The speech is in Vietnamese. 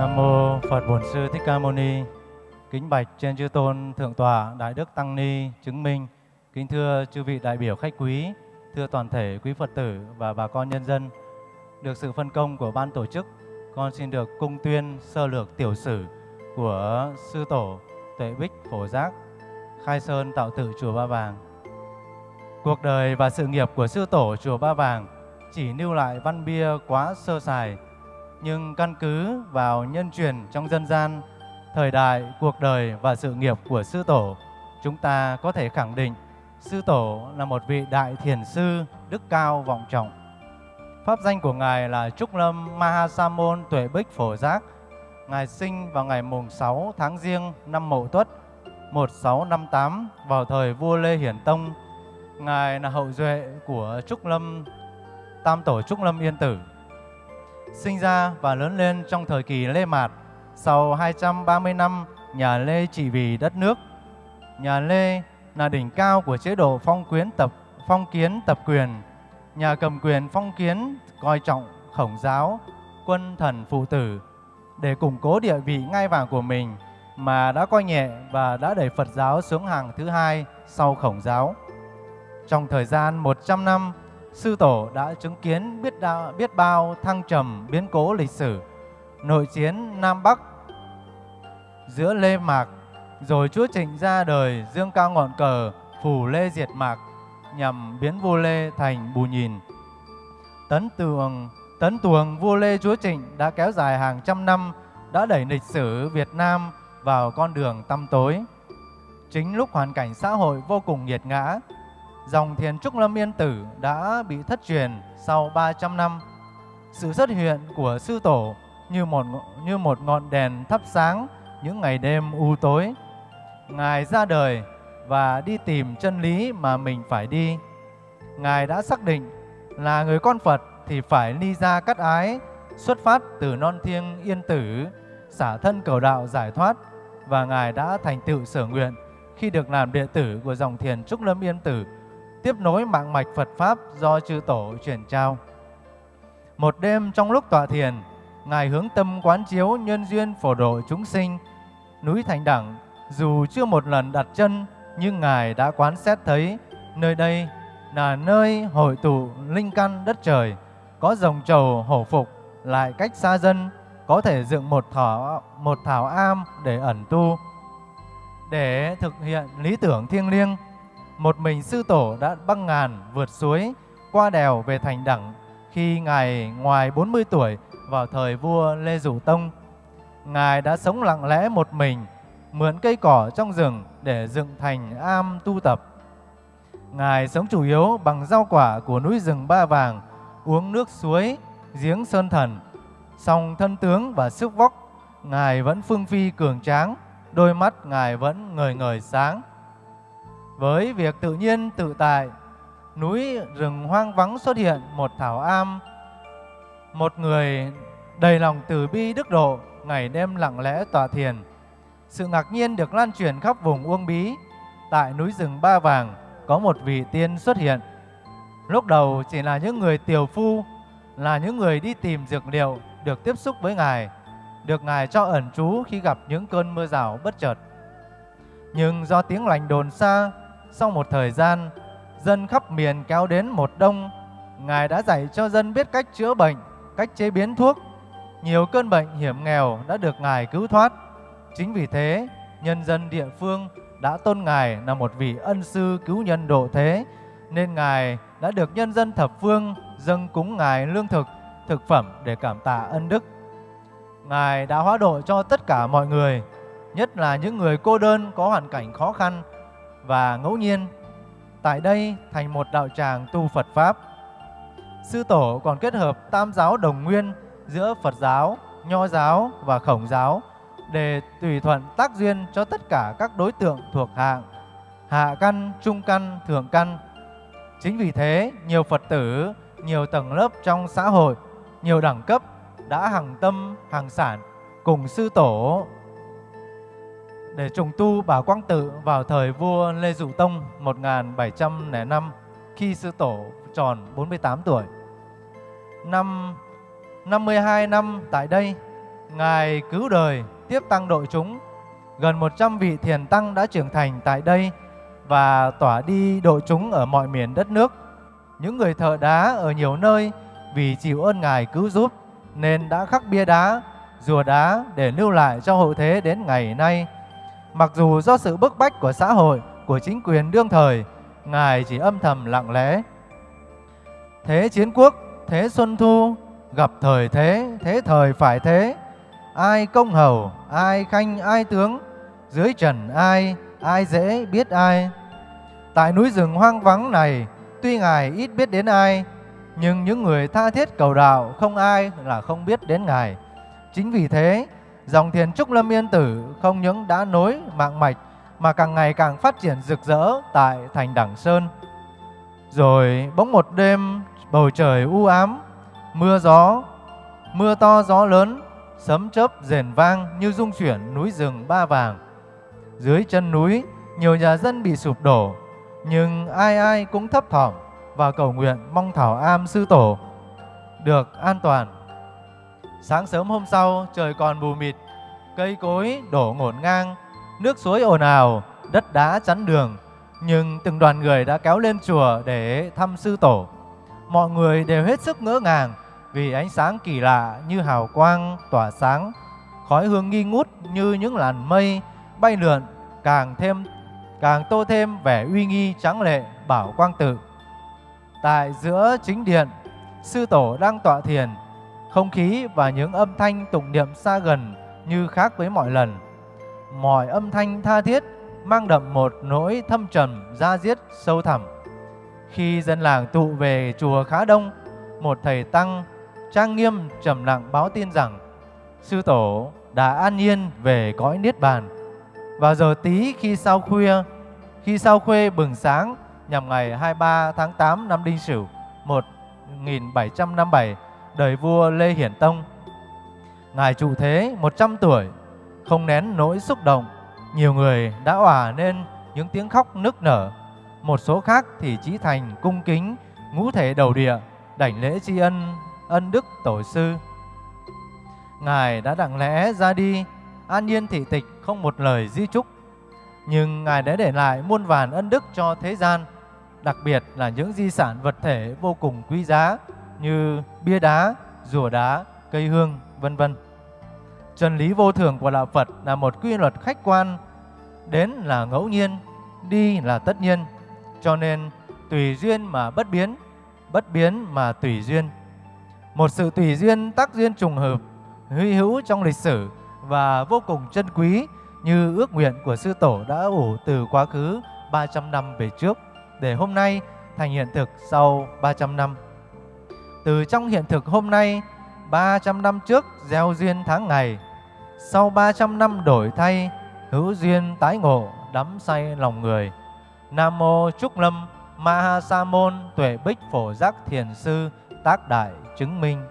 Nam mô Phật Bổn Sư Thích Ca Mâu Ni. Kính bạch trên chư tôn thượng tọa Đại Đức Tăng Ni chứng minh. Kính thưa chư vị đại biểu khách quý, thưa toàn thể quý Phật tử và bà con nhân dân. Được sự phân công của ban tổ chức, con xin được cung tuyên sơ lược tiểu sử của sư tổ Tuệ Bích Phổ Giác, khai sơn tạo tự chùa Ba Vàng. Cuộc đời và sự nghiệp của sư tổ chùa Ba Vàng chỉ lưu lại văn bia quá sơ sài, nhưng căn cứ vào nhân truyền trong dân gian, thời đại, cuộc đời và sự nghiệp của sư tổ, chúng ta có thể khẳng định sư tổ là một vị đại thiền sư đức cao vọng trọng. Pháp danh của ngài là Trúc Lâm Mahasamon Tuệ Bích Phổ Giác. Ngài sinh vào ngày mùng 6 tháng Giêng năm Mậu Tuất 1658 vào thời vua Lê Hiển Tông. Ngài là hậu duệ của Trúc Lâm Tam tổ Trúc Lâm Yên Tử. Sinh ra và lớn lên trong thời kỳ Lê Mạt, sau 230 năm nhà Lê trị vì đất nước. Nhà Lê là đỉnh cao của chế độ phong quyến tập phong kiến tập quyền. Nhà cầm quyền phong kiến coi trọng khổng giáo, quân thần phụ tử để củng cố địa vị ngai vàng của mình mà đã coi nhẹ và đã đẩy Phật giáo xuống hàng thứ hai sau khổng giáo. Trong thời gian 100 năm, sư tổ đã chứng kiến biết đa, biết bao thăng trầm biến cố lịch sử, nội chiến Nam Bắc giữa Lê Mạc, rồi Chúa Trịnh ra đời dương cao ngọn cờ phủ Lê diệt Mạc nhằm biến vua Lê thành bù nhìn. Tấn tường tấn tuồng vua Lê Chúa Trịnh đã kéo dài hàng trăm năm, đã đẩy lịch sử Việt Nam vào con đường tăm tối. Chính lúc hoàn cảnh xã hội vô cùng nghiệt ngã, dòng thiền Trúc Lâm Yên Tử đã bị thất truyền sau 300 năm. Sự xuất hiện của sư tổ như một như một ngọn đèn thắp sáng những ngày đêm u tối. Ngài ra đời và đi tìm chân lý mà mình phải đi. Ngài đã xác định là người con Phật thì phải ly ra cắt ái, xuất phát từ non thiêng yên tử, xả thân cầu đạo giải thoát và Ngài đã thành tựu sở nguyện khi được làm đệ tử của dòng thiền Trúc Lâm Yên Tử tiếp nối mạng mạch Phật Pháp do chư Tổ truyền trao. Một đêm trong lúc tọa thiền, Ngài hướng tâm quán chiếu nhân duyên phổ độ chúng sinh. Núi Thành Đẳng, dù chưa một lần đặt chân, nhưng Ngài đã quán xét thấy nơi đây là nơi hội tụ linh căn đất trời, có rồng trầu hổ phục, lại cách xa dân, có thể dựng một thảo, một thảo am để ẩn tu. Để thực hiện lý tưởng thiêng liêng, một mình sư tổ đã băng ngàn vượt suối, qua đèo về thành đẳng khi Ngài ngoài 40 tuổi vào thời vua Lê Dụ Tông. Ngài đã sống lặng lẽ một mình, mượn cây cỏ trong rừng để dựng thành am tu tập. Ngài sống chủ yếu bằng rau quả của núi rừng Ba Vàng, uống nước suối, giếng Sơn Thần. Song thân tướng và sức vóc, Ngài vẫn phương phi cường tráng, đôi mắt Ngài vẫn ngời ngời sáng. Với việc tự nhiên tự tại, núi rừng hoang vắng xuất hiện một thảo am, một người đầy lòng từ bi đức độ, ngày đêm lặng lẽ tọa thiền. Sự ngạc nhiên được lan truyền khắp vùng Uông Bí. Tại núi rừng Ba Vàng có một vị tiên xuất hiện. Lúc đầu chỉ là những người tiều phu, là những người đi tìm dược liệu được tiếp xúc với Ngài, được Ngài cho ẩn trú khi gặp những cơn mưa rào bất chợt. Nhưng do tiếng lành đồn xa, sau một thời gian, dân khắp miền kéo đến một đông. Ngài đã dạy cho dân biết cách chữa bệnh, cách chế biến thuốc. Nhiều cơn bệnh hiểm nghèo đã được Ngài cứu thoát. Chính vì thế, nhân dân địa phương đã tôn Ngài là một vị ân sư cứu nhân độ thế, nên Ngài đã được nhân dân thập phương dâng cúng Ngài lương thực, thực phẩm để cảm tạ ân đức. Ngài đã hóa độ cho tất cả mọi người, nhất là những người cô đơn có hoàn cảnh khó khăn và ngẫu nhiên tại đây thành một đạo tràng tu Phật Pháp. Sư Tổ còn kết hợp tam giáo đồng nguyên giữa Phật giáo, Nho giáo và Khổng giáo để tùy thuận tác duyên cho tất cả các đối tượng thuộc hạng hạ căn, trung căn, thượng căn. Chính vì thế, nhiều Phật tử, nhiều tầng lớp trong xã hội, nhiều đẳng cấp đã hàng tâm, hàng sản cùng sư tổ để trùng tu Bảo Quang Tự vào thời vua Lê Dụ Tông 1705 khi sư tổ tròn 48 tuổi. Năm 52 năm tại đây, Ngài cứu đời, tiếp tăng độ chúng. Gần 100 vị thiền tăng đã trưởng thành tại đây và tỏa đi độ chúng ở mọi miền đất nước. Những người thợ đá ở nhiều nơi vì chịu ơn Ngài cứu giúp nên đã khắc bia đá, rùa đá để lưu lại cho hậu thế đến ngày nay. Mặc dù do sự bức bách của xã hội, của chính quyền đương thời, Ngài chỉ âm thầm lặng lẽ. Thế chiến quốc, thế xuân thu, gặp thời thế, thế thời phải thế. Ai công hầu, ai khanh, ai tướng, dưới trần ai, ai dễ biết ai. Tại núi rừng hoang vắng này, tuy Ngài ít biết đến ai, nhưng những người tha thiết cầu đạo không ai là không biết đến Ngài. Chính vì thế, dòng thiền Trúc Lâm Yên Tử không những đã nối mạng mạch mà càng ngày càng phát triển rực rỡ tại thành Đẳng Sơn. Rồi bỗng một đêm bầu trời u ám, mưa gió, mưa to gió lớn, sấm chớp rền vang như rung chuyển núi rừng ba vàng. Dưới chân núi, nhiều nhà dân bị sụp đổ, nhưng ai ai cũng thấp thỏm và cầu nguyện mong Thảo Am Sư Tổ được an toàn. Sáng sớm hôm sau, trời còn mù mịt, cây cối đổ ngổn ngang, nước suối ồn ào, đất đá chắn đường. Nhưng từng đoàn người đã kéo lên chùa để thăm Sư Tổ. Mọi người đều hết sức ngỡ ngàng vì ánh sáng kỳ lạ như hào quang tỏa sáng, khói hương nghi ngút như những làn mây bay lượn càng thêm càng tô thêm vẻ uy nghi trắng lệ bảo quang tự. Tại giữa chính điện, sư tổ đang tọa thiền, không khí và những âm thanh tụng niệm xa gần như khác với mọi lần. Mọi âm thanh tha thiết mang đậm một nỗi thâm trầm da diết sâu thẳm. Khi dân làng tụ về chùa khá đông, một thầy tăng trang nghiêm trầm lặng báo tin rằng sư tổ đã an nhiên về cõi niết bàn. Vào giờ tí khi sau khuya, khi sau khuê bừng sáng nhằm ngày 23 tháng 8 năm Đinh Sửu 1757 đời vua Lê Hiển Tông. Ngài trụ thế 100 tuổi, không nén nỗi xúc động, nhiều người đã òa nên những tiếng khóc nức nở. Một số khác thì trí thành cung kính ngũ thể đầu địa, đảnh lễ tri ân ân đức tổ sư. Ngài đã đặng lẽ ra đi, an nhiên thị tịch không một lời di chúc. Nhưng Ngài đã để lại muôn vàn ân đức cho thế gian, đặc biệt là những di sản vật thể vô cùng quý giá như bia đá, rùa đá, cây hương, vân vân. Chân lý vô thường của đạo Phật là một quy luật khách quan, đến là ngẫu nhiên, đi là tất nhiên. Cho nên tùy duyên mà bất biến, bất biến mà tùy duyên. Một sự tùy duyên tác duyên trùng hợp, hy hữu trong lịch sử và vô cùng chân quý như ước nguyện của sư tổ đã ủ từ quá khứ 300 năm về trước để hôm nay thành hiện thực sau 300 năm. Từ trong hiện thực hôm nay, 300 năm trước gieo duyên tháng ngày, sau 300 năm đổi thay, hữu duyên tái ngộ, đắm say lòng người. Nam mô Trúc Lâm, Ma Ha Sa Môn, Tuệ Bích Phổ Giác Thiền Sư, tác đại chứng minh